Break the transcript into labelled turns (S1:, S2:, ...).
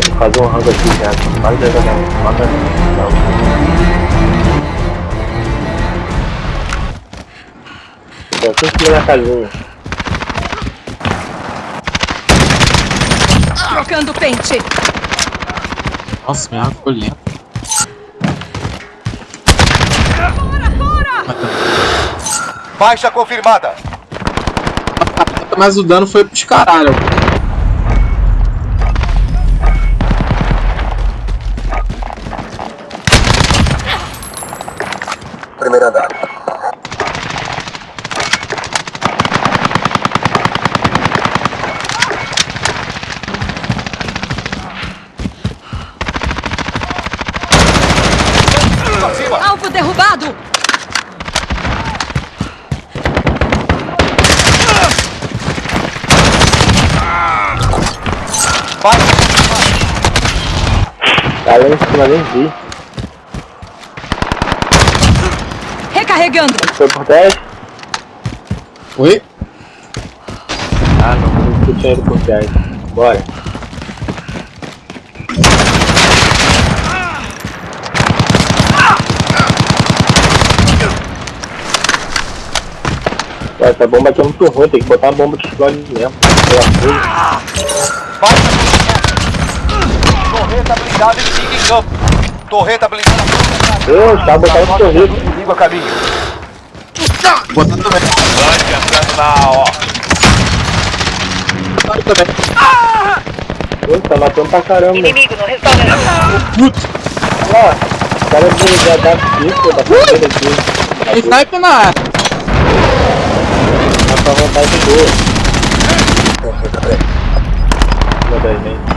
S1: fazer um rango aqui já. Faz exatamente. Mata. Não. Tem que na casinha.
S2: Trocando pente.
S3: Nossa, minha arma ficou lenta.
S2: Fora, fora!
S4: Baixa confirmada.
S3: Mas o dano foi pros caralho.
S4: Primeiro andar.
S2: Alvo derrubado!
S4: Baixa.
S1: Tá lá em cima, nem vi.
S2: Recarregando!
S1: Foi por 10?
S3: Oi?
S1: Ah, não. Não tinha ido por 10. Bora. Pô, Essa bomba aqui é muito ruim, tem que botar uma bomba que explode mesmo. Pela coisa.
S4: Baixa confirmada. Torreta blindada e siga em campo. Torreta blindada.
S1: Deus, tá botando no sorriso.
S4: Inimigo a caminho.
S3: Botar também.
S4: Bande entrando na ó.
S3: Botar também.
S1: Pô, tá matando pra caramba.
S5: Inimigo no restaurante.
S3: Putz.
S1: Ó, o cara já dá pico da fazenda aqui.
S3: Tem sniper na área.
S1: Tá com a vontade boa. Uma das mentes.